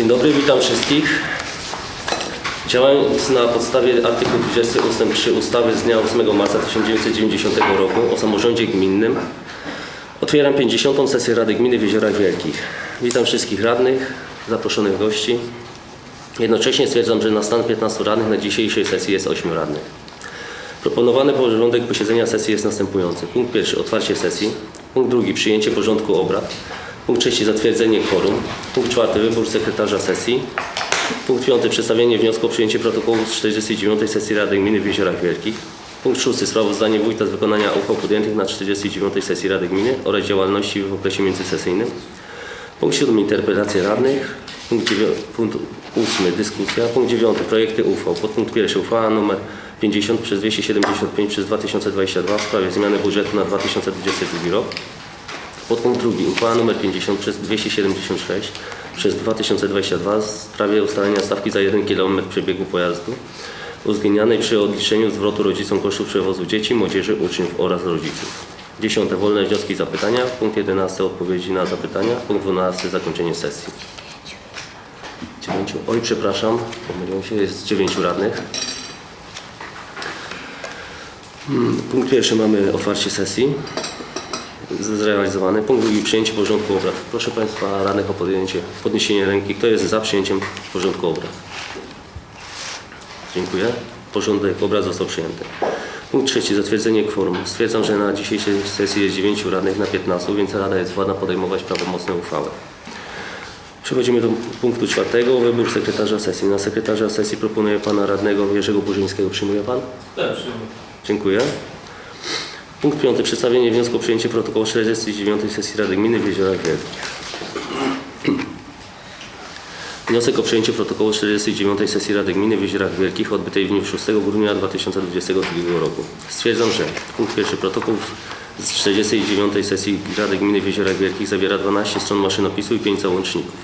Dzień dobry, witam wszystkich. Działając na podstawie artykułu 20 ust. 3 ustawy z dnia 8 marca 1990 roku o samorządzie gminnym otwieram 50. sesję Rady Gminy w Jeziorach Wielkich. Witam wszystkich radnych, zaproszonych gości. Jednocześnie stwierdzam, że na stan 15 radnych na dzisiejszej sesji jest 8 radnych. Proponowany porządek posiedzenia sesji jest następujący. Punkt pierwszy otwarcie sesji. Punkt drugi przyjęcie porządku obrad. Punkt trzeci zatwierdzenie kworum. Punkt czwarty wybór sekretarza sesji. Punkt piąty przedstawienie wniosku o przyjęcie protokołu z 49 sesji Rady Gminy w Jeziorach Wielkich. Punkt szósty sprawozdanie wójta z wykonania uchwał podjętych na 49 sesji Rady Gminy oraz działalności w okresie międzysesyjnym. Punkt siódmy interpelacje radnych. Punkt, punkt ósmy dyskusja. Punkt dziewiąty projekty uchwał. Podpunkt pierwszy uchwała nr 50 przez 275 przez 2022 w sprawie zmiany budżetu na 2022 rok. Podpunkt drugi uchwała nr 50 przez 276 przez 2022 w sprawie ustalenia stawki za 1 km przebiegu pojazdu uwzględnianej przy odliczeniu zwrotu rodzicom kosztów przewozu dzieci, młodzieży, uczniów oraz rodziców. Dziesiąte wolne wnioski i zapytania. Punkt 11 odpowiedzi na zapytania. Punkt 12 zakończenie sesji. Dziewięciu. Oj, przepraszam, pomyliłem się, jest dziewięciu radnych. Hmm, Punkt pierwszy mamy otwarcie sesji zrealizowany. Punkt drugi przyjęcie porządku obrad. Proszę Państwa radnych o podjęcie, podniesienie ręki. Kto jest za przyjęciem porządku obrad? Dziękuję. Porządek obrad został przyjęty. Punkt trzeci. Zatwierdzenie kworum. Stwierdzam, że na dzisiejszej sesji jest 9 radnych na 15, więc Rada jest władna podejmować prawomocne uchwały. Przechodzimy do punktu czwartego. Wybór sekretarza sesji. Na sekretarza sesji proponuję Pana Radnego Jerzego Burzyńskiego. Przyjmuje Pan? Tak, przyjmuję. Dziękuję. Punkt piąty. Przedstawienie wniosku o przyjęcie protokołu 49 sesji Rady Gminy w Jeziorach Wielkich. Wniosek o przyjęcie protokołu 49 sesji Rady Gminy w Jeziorach Wielkich odbytej w dniu 6 grudnia 2022 roku. Stwierdzam, że punkt pierwszy protokół z 49 sesji Rady Gminy w Jeziorach Wielkich zawiera 12 stron maszynopisu i 5 załączników.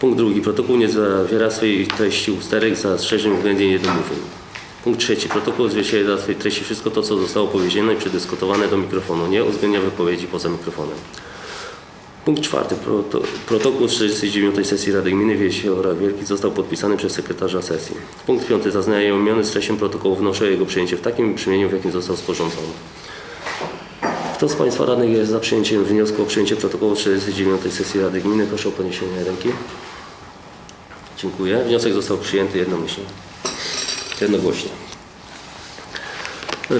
Punkt drugi. Protokół nie zawiera swojej treści usterek z zastrzeżeń względnie niedomówień. Punkt trzeci. Protokół odzwierciedla w swojej treści wszystko to, co zostało powiedziane i przedyskutowane do mikrofonu. Nie uwzględnia wypowiedzi poza mikrofonem. Punkt czwarty. Proto, protokół z 49 sesji Rady Gminy w Jeziorach Wielkich został podpisany przez sekretarza sesji. Punkt piąty. Zaznajomiony z treścią protokołu wnoszę jego przyjęcie w takim brzmieniu, w jakim został sporządzony. Kto z Państwa radnych jest za przyjęciem wniosku o przyjęcie protokołu 49 sesji Rady Gminy? Proszę o podniesienie ręki. Dziękuję. Wniosek został przyjęty jednomyślnie. Jednogłośnie.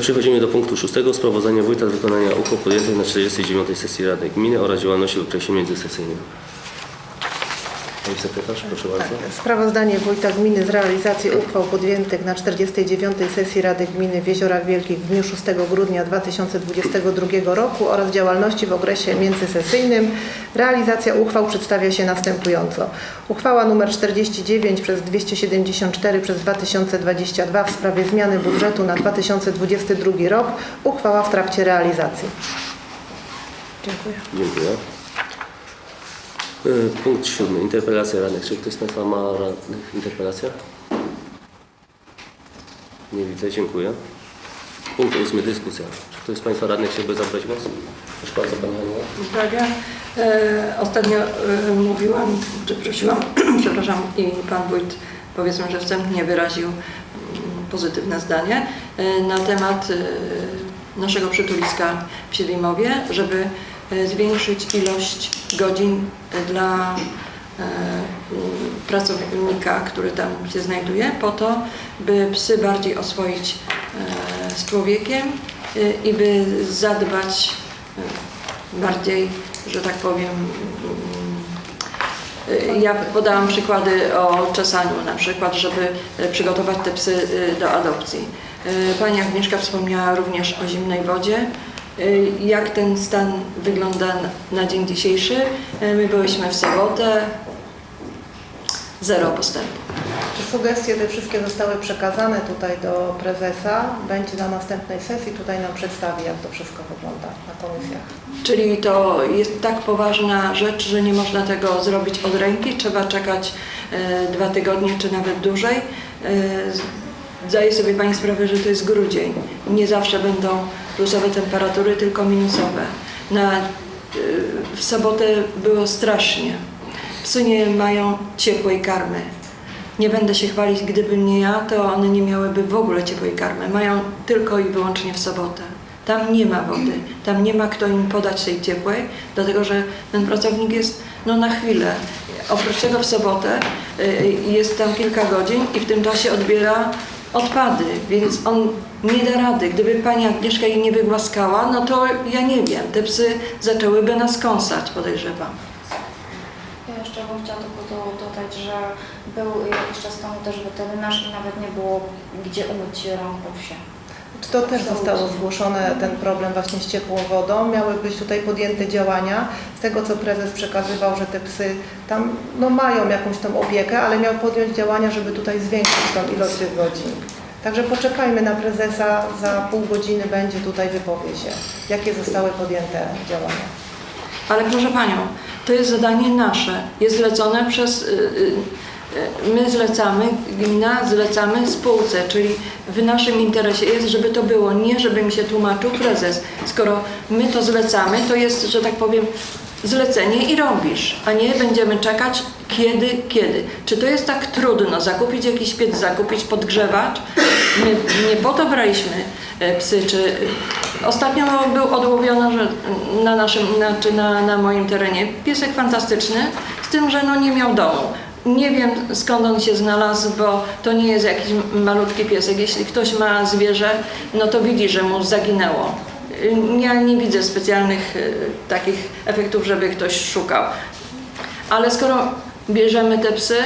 Przechodzimy do punktu szóstego. Sprawozdanie wójta z wykonania uchwał podjętych na 49 sesji Rady Gminy oraz działalności w okresie międzysesyjnym. Pani sekretarz, proszę bardzo. Sprawozdanie Wójta Gminy z realizacji uchwał podjętych na 49. sesji Rady Gminy w Jeziorach Wielkich w dniu 6 grudnia 2022 roku oraz działalności w okresie międzysesyjnym. Realizacja uchwał przedstawia się następująco. Uchwała nr 49 przez 274 przez 2022 w sprawie zmiany budżetu na 2022 rok. Uchwała w trakcie realizacji. Dziękuję. Dziękuję. Y, Punkt siódmy. Interpelacja radnych. Czy ktoś z Państwa ma radnych interpelację? Nie widzę. Dziękuję. Punkt ósmy. Dyskusja. Czy ktoś z Państwa radnych chciałby zabrać głos? Proszę bardzo, Pani Haniła. Tak, ja e, ostatnio e, mówiłam, czy prosiłam, przepraszam, i Pan Wójt powiedzmy, że wstępnie wyraził mm, pozytywne zdanie e, na temat e, naszego przytuliska w Siedlimowie, żeby zwiększyć ilość godzin dla e, pracownika, który tam się znajduje, po to, by psy bardziej oswoić e, z człowiekiem e, i by zadbać bardziej, że tak powiem. mm, Ja podałam przykłady o czesaniu na przykład, żeby przygotować te psy do adopcji. Pani Agnieszka wspomniała również o zimnej wodzie. Y, Jak ten stan wygląda na dzień dzisiejszy? Y, My byliśmy w sobotę, zero postępu. Czy sugestie te wszystkie zostały przekazane tutaj do prezesa? Będzie na następnej sesji, tutaj nam przedstawi, jak to wszystko wygląda na komisjach. Czyli to jest tak poważna rzecz, że nie można tego zrobić od ręki, trzeba czekać e, dwa tygodnie czy nawet dłużej. E, Zdaję sobie Pani sprawę, że to jest grudzień. Nie zawsze będą plusowe temperatury, tylko minusowe. Na, e, w sobotę było strasznie. Psy nie mają ciepłej karmy. Nie będę się chwalić, gdyby nie ja, to one nie miałyby w ogóle ciepłej karmy. Mają tylko i wyłącznie w sobotę. Tam nie ma wody, tam nie ma kto im podać tej ciepłej, dlatego że ten pracownik jest no, na chwilę. Oprócz tego w sobotę y, jest tam kilka godzin i w tym czasie odbiera odpady, więc on nie da rady. Gdyby pani Agnieszka jej nie wygłaskała, no to ja nie wiem, te psy zaczęłyby nas kąsać, podejrzewam. Ja jeszcze bym chciała tylko do, dodać, że był jakiś czas temu też weterynarz i nawet nie było gdzie umyć rąk po psie. To też zostało zgłoszone, ten problem właśnie z ciepłą wodą. Miały być tutaj podjęte działania. Z tego, co prezes przekazywał, że te psy tam no, mają jakąś tą opiekę, ale miał podjąć działania, żeby tutaj zwiększyć tą ilość tych godzin. Także poczekajmy na prezesa, za pół godziny będzie tutaj wypowie się, jakie zostały podjęte działania. Ale proszę Panią, to jest zadanie nasze. Jest zlecone przez. y, y, y, My zlecamy, gmina zlecamy spółce, czyli w naszym interesie jest, żeby to było, nie żeby mi się tłumaczył prezes. Skoro my to zlecamy, to jest, że tak powiem, zlecenie i robisz, a nie będziemy czekać kiedy, kiedy. Czy to jest tak trudno zakupić jakiś piec, zakupić podgrzewacz? My nie po to braliśmy e, psy, czy ostatnio był odłowiony że na naszym, znaczy na, na moim terenie piesek fantastyczny, z tym, że no nie miał domu. Nie wiem skąd on się znalazł, bo to nie jest jakiś malutki piesek. Jeśli ktoś ma zwierzę, no to widzi, że mu zaginęło. Ja nie widzę specjalnych e, takich efektów, żeby ktoś szukał. Ale skoro bierzemy te psy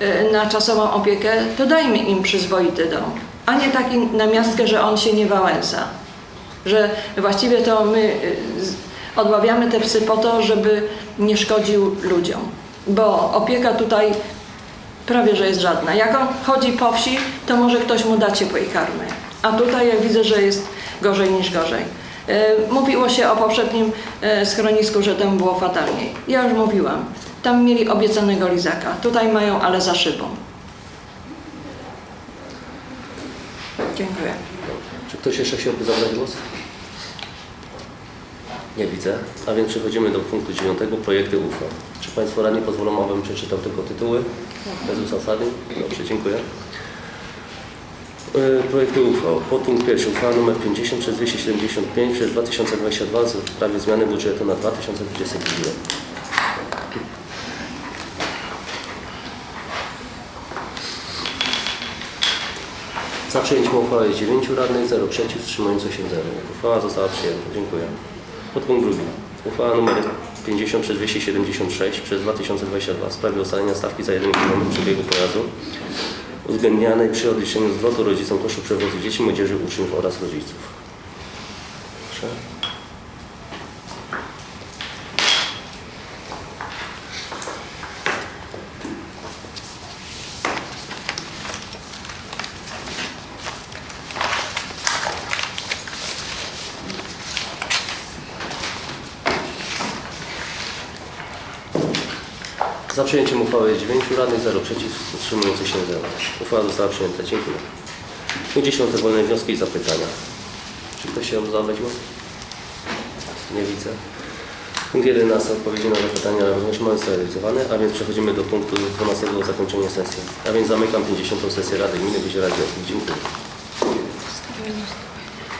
e, na czasową opiekę, to dajmy im przyzwoity dom, a nie taki na miastkę, że on się nie wałęsa. Że właściwie to my e, odławiamy te psy po to, żeby nie szkodził ludziom. Bo opieka tutaj prawie, że jest żadna. Jak on chodzi po wsi, to może ktoś mu da ciepłej karmy. A tutaj ja widzę, że jest gorzej niż gorzej. E, Mówiło się o poprzednim e, schronisku, że tam było fatalniej. Ja już mówiłam. Tam mieli obiecanego lizaka. Tutaj mają, ale za szybą. Dziękuję. Czy ktoś jeszcze chciałby zabrać głos? Nie widzę. A więc przechodzimy do punktu dziewiątego, projekty uchwał. Czy Państwo radni pozwolą, abym przeczytał tylko tytuły? Bez uzasadnień? Dobrze, dziękuję. E, Projekty uchwał. Podpunkt pierwszy. Uchwała nr 50 przez 275 przez 2022 w sprawie zmiany budżetu na 2022 rok. Za przyjęciem uchwały jest 9 radnych, 0 przeciw, wstrzymujących się 0. Uchwała została przyjęta. Dziękuję. Podpunkt drugi. Uchwała nr 50 przez 276 przez 2022 w sprawie ustalenia stawki za 1 km przebiegu pojazdu uwzględnianej przy odliczeniu zwrotu rodzicom kosztu przewozu dzieci, młodzieży, uczniów oraz rodziców. Proszę. Za przyjęciem uchwały jest 9 radnych, 0 przeciw, wstrzymujących się 0. Uchwała została przyjęta. Dziękuję. Punkt 10. Wolne wnioski i zapytania. Czy ktoś chciał zabrać głos? Nie widzę. Punkt 11. Odpowiedzi na zapytania mamy zrealizowane, a więc przechodzimy do punktu 12. Zakończenie sesji. A więc zamykam 50. sesję Rady Gminy Wyziera Dziękuję.